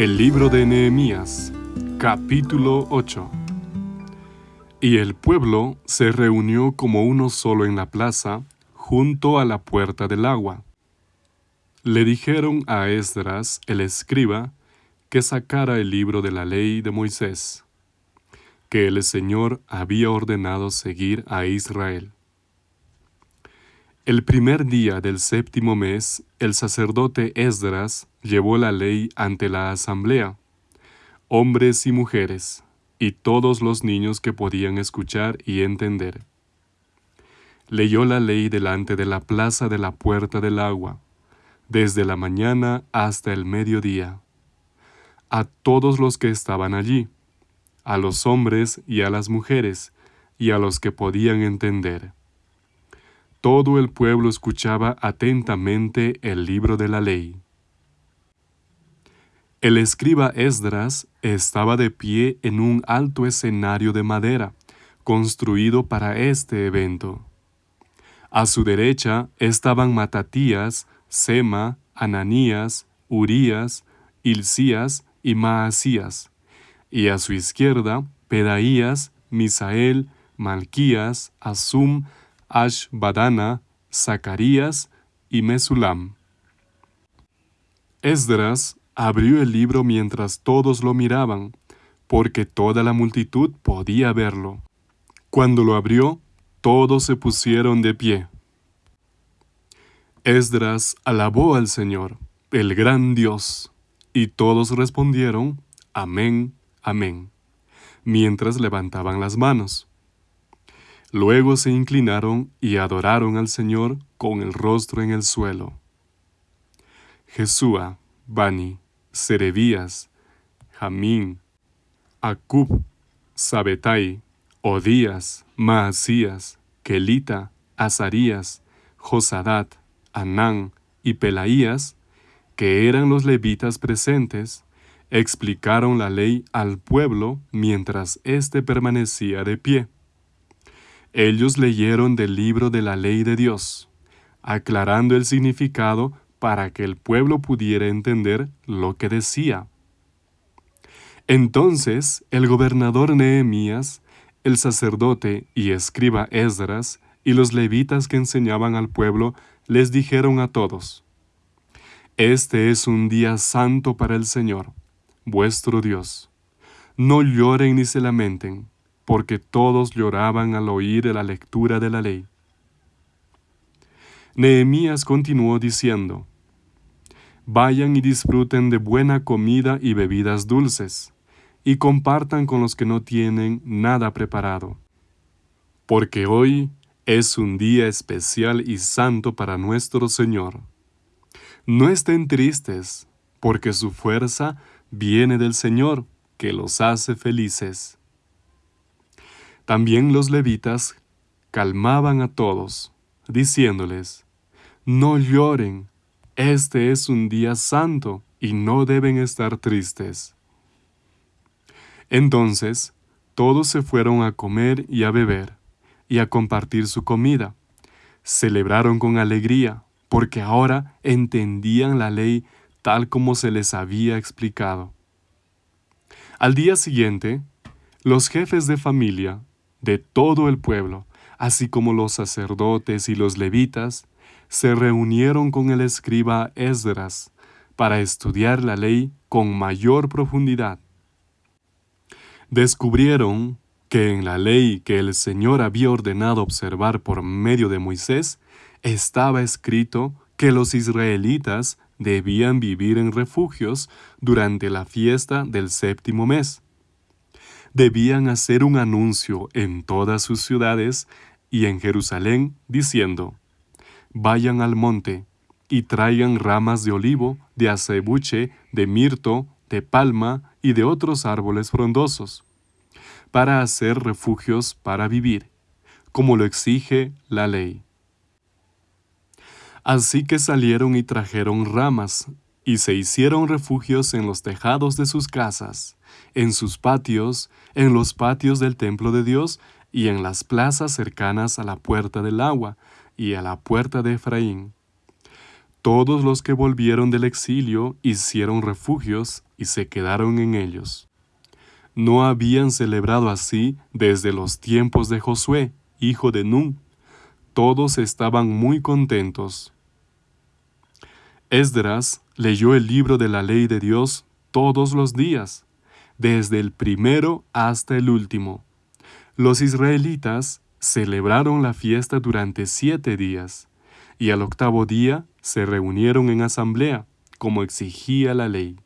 El libro de Nehemías, capítulo 8. Y el pueblo se reunió como uno solo en la plaza, junto a la puerta del agua. Le dijeron a Esdras, el escriba, que sacara el libro de la ley de Moisés, que el Señor había ordenado seguir a Israel. El primer día del séptimo mes, el sacerdote Esdras llevó la ley ante la asamblea, hombres y mujeres, y todos los niños que podían escuchar y entender. Leyó la ley delante de la plaza de la puerta del agua, desde la mañana hasta el mediodía, a todos los que estaban allí, a los hombres y a las mujeres, y a los que podían entender todo el pueblo escuchaba atentamente el libro de la ley. El escriba Esdras estaba de pie en un alto escenario de madera, construido para este evento. A su derecha estaban Matatías, Sema, Ananías, Urías, Hilcías y Maasías, y a su izquierda Pedaías, Misael, Malquías, Asum, Ashbadana, Zacarías y Mesulam. Esdras abrió el libro mientras todos lo miraban, porque toda la multitud podía verlo. Cuando lo abrió, todos se pusieron de pie. Esdras alabó al Señor, el gran Dios, y todos respondieron, Amén, Amén, mientras levantaban las manos. Luego se inclinaron y adoraron al Señor con el rostro en el suelo. Jesúa, Bani, Serebías, Jamín, Acub, Sabetai, Odías, Maasías, Kelita, Azarías, Josadat, Anán y Pelaías, que eran los levitas presentes, explicaron la ley al pueblo mientras éste permanecía de pie. Ellos leyeron del libro de la ley de Dios, aclarando el significado para que el pueblo pudiera entender lo que decía. Entonces el gobernador Nehemías, el sacerdote y escriba Esdras y los levitas que enseñaban al pueblo les dijeron a todos, Este es un día santo para el Señor, vuestro Dios. No lloren ni se lamenten porque todos lloraban al oír la lectura de la ley. Nehemías continuó diciendo, Vayan y disfruten de buena comida y bebidas dulces, y compartan con los que no tienen nada preparado, porque hoy es un día especial y santo para nuestro Señor. No estén tristes, porque su fuerza viene del Señor, que los hace felices. También los levitas calmaban a todos, diciéndoles, No lloren, este es un día santo y no deben estar tristes. Entonces todos se fueron a comer y a beber, y a compartir su comida. Celebraron con alegría, porque ahora entendían la ley tal como se les había explicado. Al día siguiente, los jefes de familia de todo el pueblo, así como los sacerdotes y los levitas, se reunieron con el escriba Esdras para estudiar la ley con mayor profundidad. Descubrieron que en la ley que el Señor había ordenado observar por medio de Moisés, estaba escrito que los israelitas debían vivir en refugios durante la fiesta del séptimo mes debían hacer un anuncio en todas sus ciudades y en Jerusalén, diciendo, Vayan al monte y traigan ramas de olivo, de acebuche, de mirto, de palma y de otros árboles frondosos, para hacer refugios para vivir, como lo exige la ley. Así que salieron y trajeron ramas, y se hicieron refugios en los tejados de sus casas en sus patios, en los patios del templo de Dios y en las plazas cercanas a la puerta del agua y a la puerta de Efraín. Todos los que volvieron del exilio hicieron refugios y se quedaron en ellos. No habían celebrado así desde los tiempos de Josué, hijo de Nun. Todos estaban muy contentos. Esdras leyó el libro de la ley de Dios todos los días, desde el primero hasta el último. Los israelitas celebraron la fiesta durante siete días, y al octavo día se reunieron en asamblea, como exigía la ley.